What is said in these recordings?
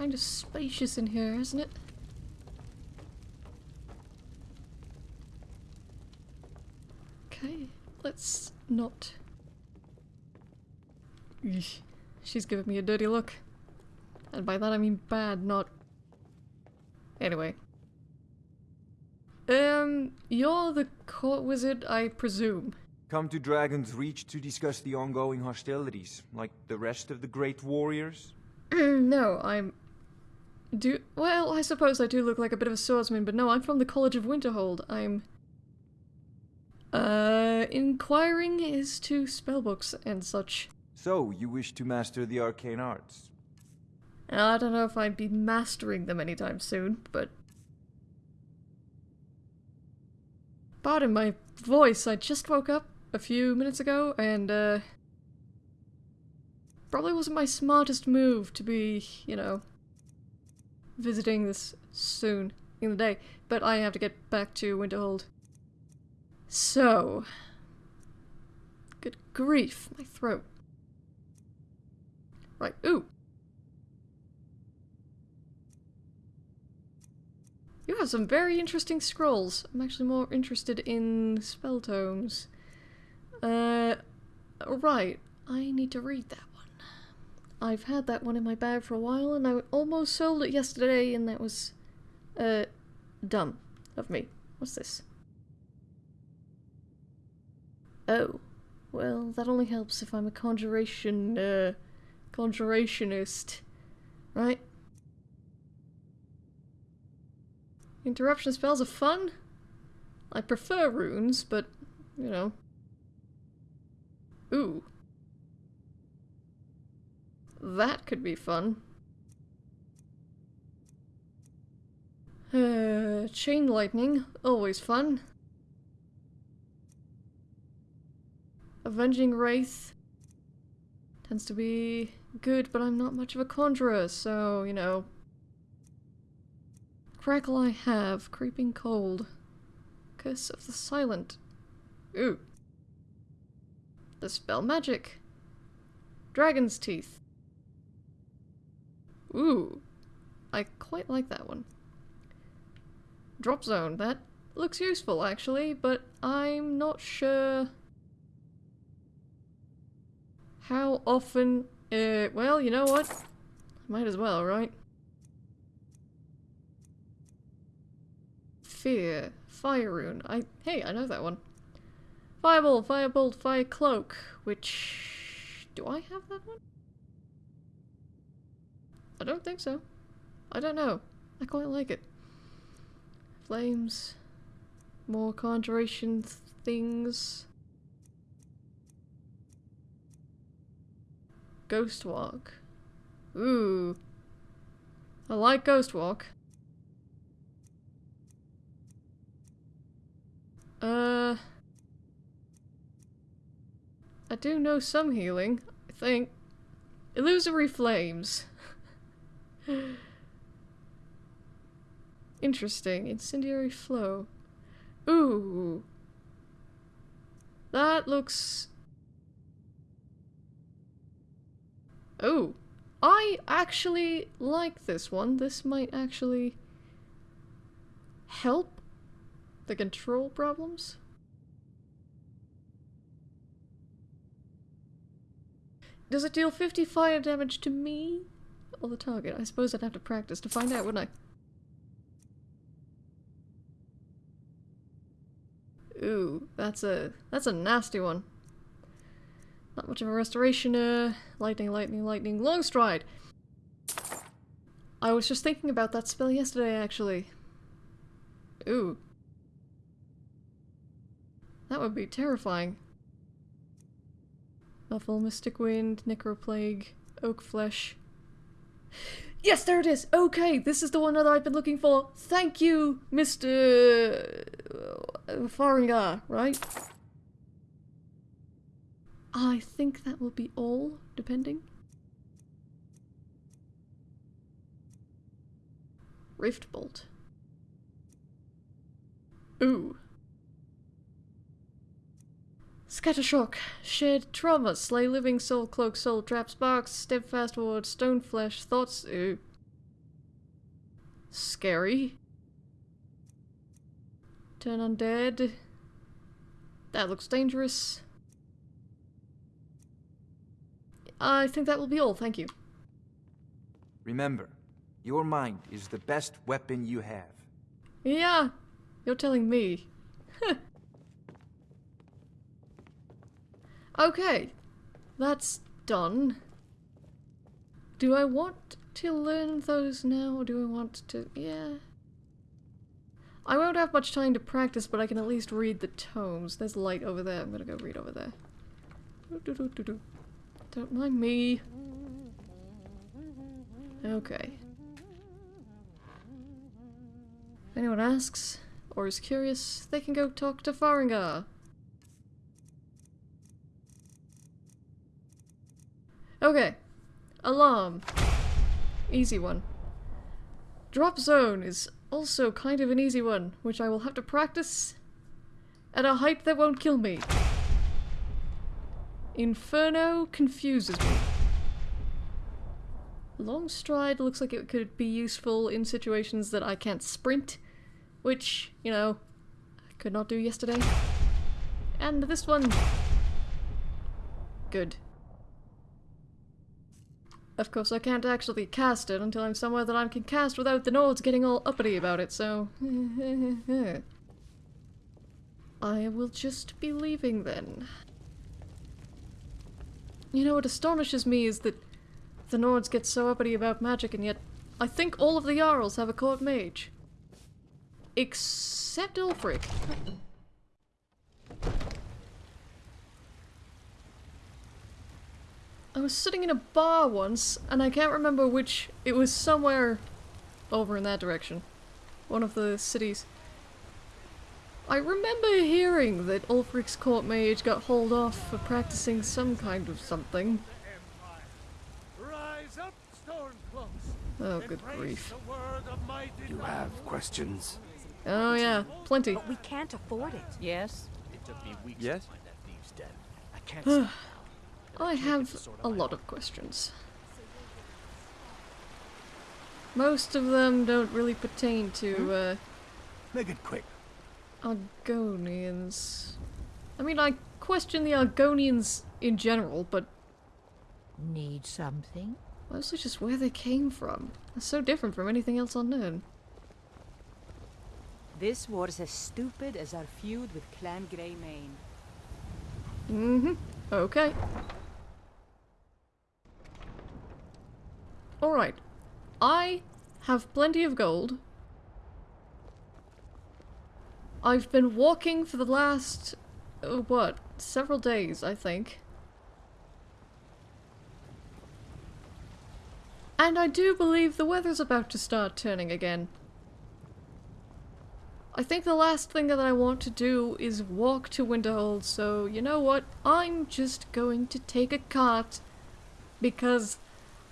kind of spacious in here, isn't it? Okay, let's not. Eesh, she's giving me a dirty look. And by that I mean bad, not. Anyway. Um, you're the court wizard, I presume. Come to Dragonsreach to discuss the ongoing hostilities, like the rest of the great warriors? no, I'm. Do well, I suppose I do look like a bit of a swordsman, but no, I'm from the College of Winterhold. I'm. Uh, inquiring as to spellbooks and such. So, you wish to master the arcane arts? I don't know if I'd be mastering them anytime soon, but. Pardon my voice, I just woke up a few minutes ago and, uh. Probably wasn't my smartest move to be, you know, visiting this soon in the day, but I have to get back to Winterhold. So. Good grief, my throat. Right, ooh. You have some very interesting scrolls. I'm actually more interested in spell tomes. Uh, right. I need to read that. I've had that one in my bag for a while and I almost sold it yesterday and that was, uh, dumb of me. What's this? Oh. Well, that only helps if I'm a conjuration, uh, conjurationist. Right? Interruption spells are fun. I prefer runes, but, you know. Ooh. That could be fun. Uh, chain lightning, always fun. Avenging Wraith tends to be good, but I'm not much of a conjurer, so, you know, Crackle I have. Creeping cold. Curse of the Silent. Ooh. The spell magic. Dragon's teeth. Ooh. I quite like that one. Drop zone. That looks useful actually, but I'm not sure how often... Uh, well, you know what? Might as well, right? Fear. Fire rune. I hey, I know that one. Fireball, firebolt, fire cloak, which do I have that one? I don't think so. I don't know. I quite like it. Flames. More conjuration th things. Ghost walk. Ooh. I like ghost walk. Uh... I do know some healing, I think. Illusory flames. Interesting. Incendiary flow. Ooh. That looks... Oh. I actually like this one. This might actually help the control problems? Does it deal 50 fire damage to me? Or the target? I suppose I'd have to practice to find out, wouldn't I? Ooh, that's a that's a nasty one. Not much of a restoration, uh, lightning, lightning, lightning, long stride! I was just thinking about that spell yesterday, actually. Ooh. That would be terrifying. Muffle, Mystic Wind, Necroplague, Oak Flesh. Yes, there it is! Okay, this is the one that I've been looking for. Thank you, Mr. Uh, Farengar, right? I think that will be all, depending. Rift Bolt. Ooh. Scattershock, Shared Trauma, Slay Living Soul, Cloak Soul, Trap Sparks, Steadfast Ward, Stone Flesh, Thoughts, ooh. Scary. Turn undead. That looks dangerous. I think that will be all, thank you. Remember, your mind is the best weapon you have. Yeah, you're telling me. okay, that's done. Do I want to learn those now, or do I want to... yeah... I won't have much time to practice, but I can at least read the tomes. There's light over there. I'm gonna go read over there. Don't mind me. Okay. If anyone asks, or is curious, they can go talk to Farengar. Okay. Alarm. Easy one. Drop zone is also kind of an easy one, which I will have to practice at a height that won't kill me. Inferno confuses me. Long stride looks like it could be useful in situations that I can't sprint, which, you know, I could not do yesterday. And this one... Good. Of course, I can't actually cast it until I'm somewhere that I can cast without the Nords getting all uppity about it, so... I will just be leaving then. You know what astonishes me is that the Nords get so uppity about magic and yet I think all of the Jarls have a court mage. Except Ulfric. I was sitting in a bar once, and I can't remember which. It was somewhere over in that direction. One of the cities. I remember hearing that Ulfric's court mage got hauled off for practicing some kind of something. Oh, good grief. You have questions? Oh yeah, plenty. But we can't afford it. Yes? Yes? I can't I have a lot of questions. Most of them don't really pertain to, uh... Make it quick. Argonians. I mean, I question the Argonians in general, but Need something? mostly just where they came from. They're so different from anything else unknown. This war's as stupid as our feud with Clan Grey Mane. Mm-hmm. Okay. Alright. I have plenty of gold. I've been walking for the last, uh, what, several days, I think. And I do believe the weather's about to start turning again. I think the last thing that I want to do is walk to Winterhold, so you know what? I'm just going to take a cart because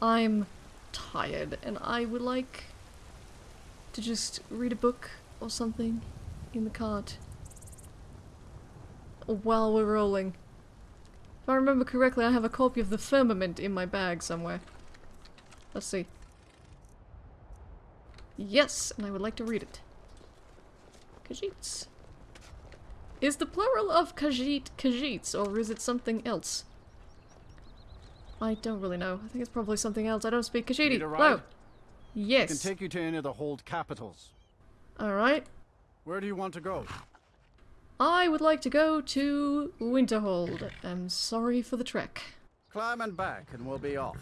I'm tired and I would like to just read a book or something in the cart while we're rolling. If I remember correctly, I have a copy of the Firmament in my bag somewhere. Let's see. Yes, and I would like to read it. Khajiits. Is the plural of Khajiit Khajiits, or is it something else? I don't really know. I think it's probably something else. I don't speak a Hello. Yes. can take you to any of the hold capitals. Alright. Where do you want to go? I would like to go to Winterhold. I'm sorry for the trek. Climb and back, and we'll be off.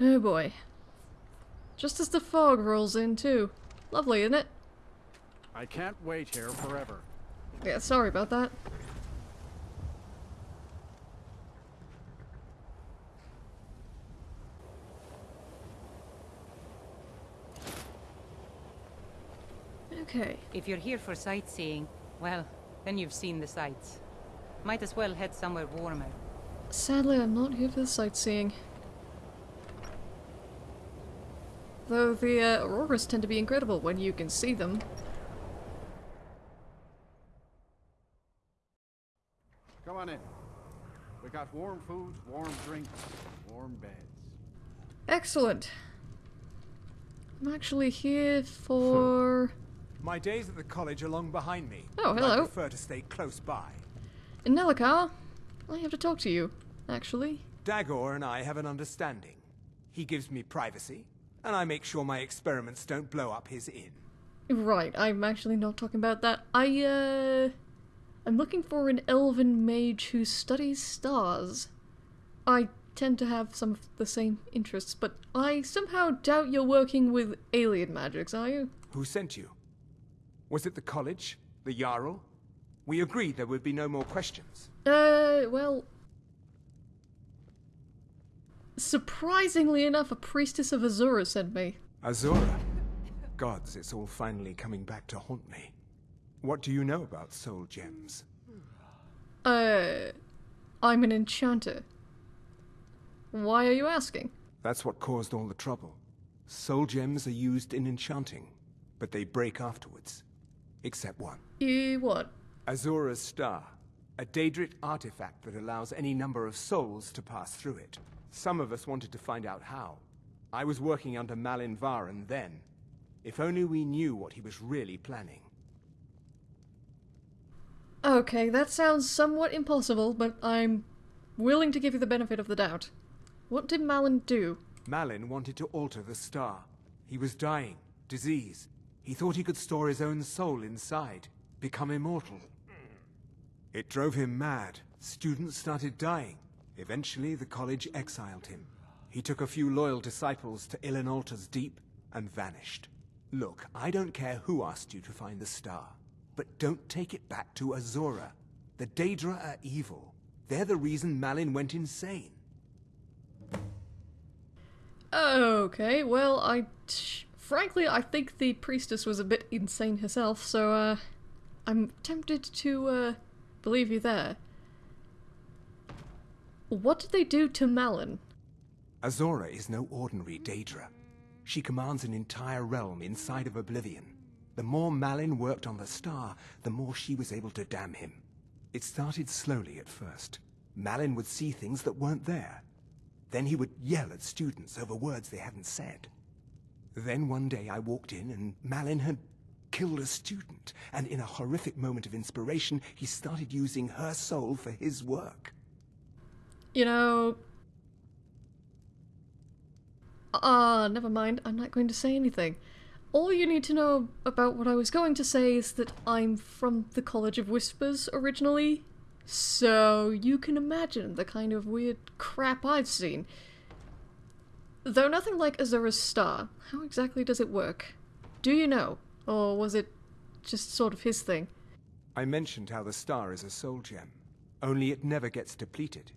Oh boy. Just as the fog rolls in, too. Lovely, isn't it? I can't wait here forever. Yeah, sorry about that. Okay. If you're here for sightseeing, well, then you've seen the sights. Might as well head somewhere warmer. Sadly, I'm not here for the sightseeing. Though the uh, auroras tend to be incredible when you can see them. Come on in. We got warm food, warm drinks, warm beds. Excellent. I'm actually here for... My days at the college are long behind me. Oh, hello. I prefer to stay close by. Nelacar, I have to talk to you, actually. Dagur and I have an understanding. He gives me privacy, and I make sure my experiments don't blow up his inn. Right, I'm actually not talking about that. I, uh... I'm looking for an elven mage who studies stars. I tend to have some of the same interests, but I somehow doubt you're working with alien magics, are you? Who sent you? Was it the college? The Jarl? We agreed there would be no more questions. Uh, well... Surprisingly enough, a priestess of Azura sent me. Azura? Gods, it's all finally coming back to haunt me. What do you know about soul gems? Uh, I'm an enchanter. Why are you asking? That's what caused all the trouble. Soul gems are used in enchanting, but they break afterwards. Except one. You what? Azura's Star. A Daedric artifact that allows any number of souls to pass through it. Some of us wanted to find out how. I was working under Malyn Varen then. If only we knew what he was really planning. Okay, that sounds somewhat impossible, but I'm willing to give you the benefit of the doubt. What did Malyn do? Malyn wanted to alter the star. He was dying, disease. He thought he could store his own soul inside, become immortal. It drove him mad. Students started dying. Eventually, the college exiled him. He took a few loyal disciples to Ilinalta's Deep and vanished. Look, I don't care who asked you to find the star, but don't take it back to Azura. The Daedra are evil. They're the reason Malyn went insane. Okay, well, I. Frankly, I think the priestess was a bit insane herself, so, uh. I'm tempted to, uh. believe you there. What did they do to Malyn? Azura is no ordinary Daedra. She commands an entire realm inside of Oblivion. The more Malyn worked on the star, the more she was able to damn him. It started slowly at first. Malyn would see things that weren't there. Then he would yell at students over words they hadn't said. Then one day I walked in and Malyn had killed a student, and in a horrific moment of inspiration, he started using her soul for his work. You know. Ah, uh, never mind. I'm not going to say anything. All you need to know about what I was going to say is that I'm from the College of Whispers originally. So you can imagine the kind of weird crap I've seen. Though nothing like Azura's star, how exactly does it work? Do you know? Or was it just sort of his thing? I mentioned how the star is a soul gem, only it never gets depleted.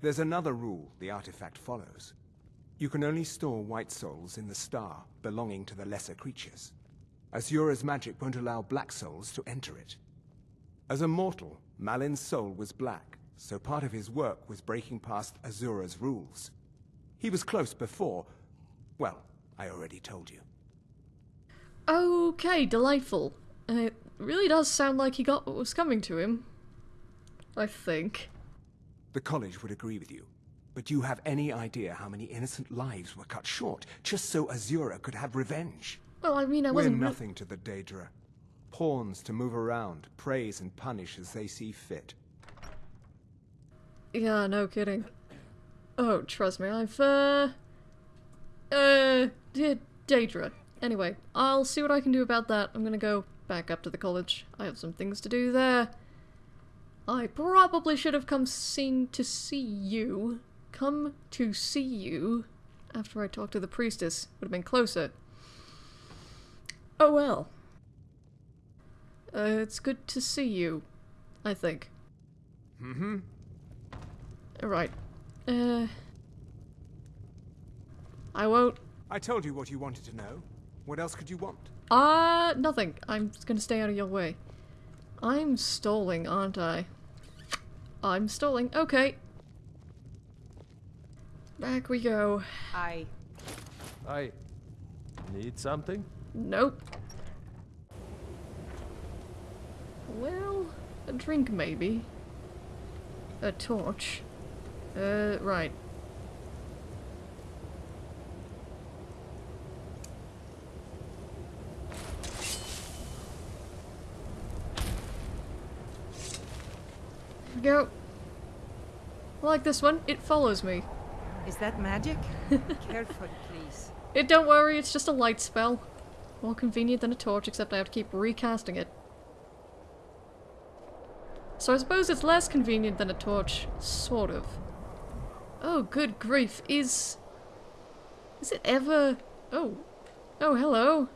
There's another rule the artifact follows. You can only store white souls in the star belonging to the lesser creatures. Azura's magic won't allow black souls to enter it. As a mortal, Malyn's soul was black, so part of his work was breaking past Azura's rules. He was close before. Well, I already told you. Okay, delightful. And it really does sound like he got what was coming to him. I think. The college would agree with you. But do you have any idea how many innocent lives were cut short just so Azura could have revenge? Well, I mean, I wasn't. re- nothing to the Daedra. Pawns to move around, praise and punish as they see fit. Yeah, no kidding. Oh, trust me, I've, uh... Uh, Daedra. Anyway, I'll see what I can do about that. I'm gonna go back up to the college. I have some things to do there. I probably should have come seen to see you. Come to see you after I talked to the priestess. Would have been closer. Oh well. Uh, it's good to see you, I think. Mm-hmm. Right. Uh. I won't. I told you what you wanted to know. What else could you want? Uh, nothing. I'm just gonna stay out of your way. I'm stalling, aren't I? I'm stalling. Okay. Back we go. I. I need something? Nope. Well, a drink maybe. A torch. Uh, right. go. I like this one. It follows me. Is that magic? Careful, please. It don't worry, it's just a light spell. More convenient than a torch, except I have to keep recasting it. So I suppose it's less convenient than a torch, sort of. Oh, good grief. Is... Is it ever... Oh. Oh, hello.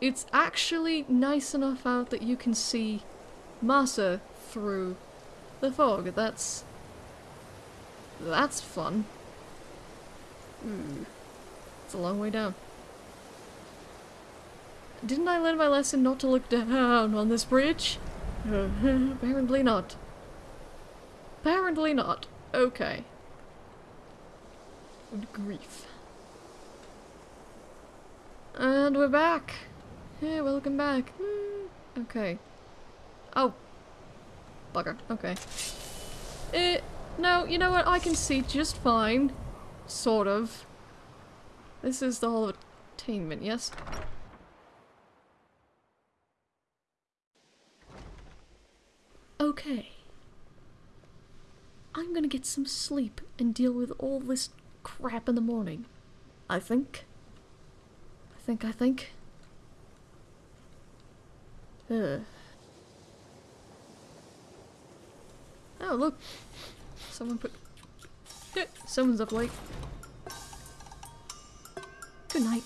It's actually nice enough out that you can see Masser through the fog. That's... That's fun. Hmm. It's a long way down. Didn't I learn my lesson not to look down on this bridge? Apparently not. Apparently not. Okay. Good grief. And we're back. Hey, welcome back. Hmm, Okay. Oh. Bugger. Okay. Eh, no, you know what? I can see just fine. Sort of. This is the of Attainment, yes? Okay. Get some sleep and deal with all this crap in the morning. I think. I think, I think. Ugh. Oh, look. Someone put... Someone's up late. Good night.